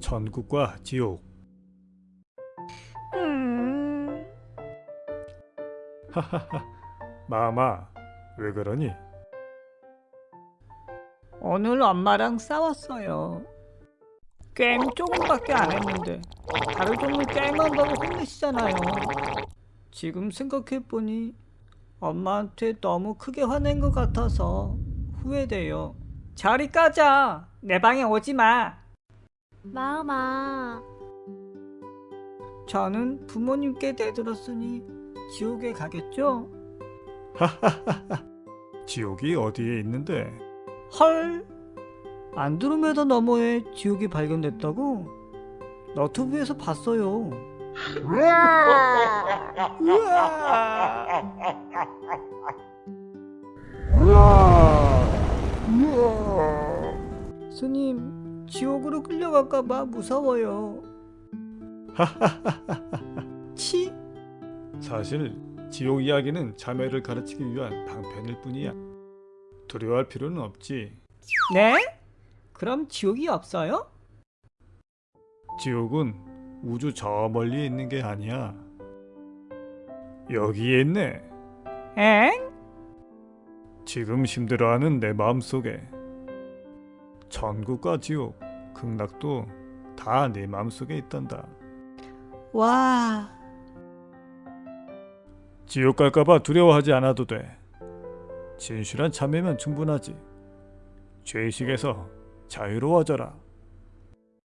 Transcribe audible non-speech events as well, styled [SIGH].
천국과 지옥. 음, 마마, 왜 그러니? 오늘 엄마랑 싸웠어요. 게임 조금밖에 안 했는데 하루 종일 게임한다고 혼내시잖아요. 지금 생각해보니 엄마한테 너무 크게 화낸 것 같아서 후회돼요. 저리 까자. 내 방에 오지 마. 마음아, 저는 부모님께 대들었으니 지옥에 가겠죠? 지옥이 어디에 있는데? 헐 안드로메다 너머에 지옥이 발견됐다고? 너튜브에서 봤어요 스님 지옥으로 끌려갈까봐 무서워요 [LAUGHS] 치? 사실 지옥 이야기는 자매를 가르치기 위한 방편일 뿐이야. 두려워할 필요는 없지. 네? 그럼 지옥이 없어요? 지옥은 우주 저 멀리 있는 게 아니야. 여기에 있네. 엥? 지금 힘들어하는 내 마음속에 천국과 지옥, 극락도 다 내 마음속에 있단다. 와 지옥 갈까봐 두려워하지 않아도 돼. 진실한 참회면 충분하지. 죄의식에서 자유로워져라.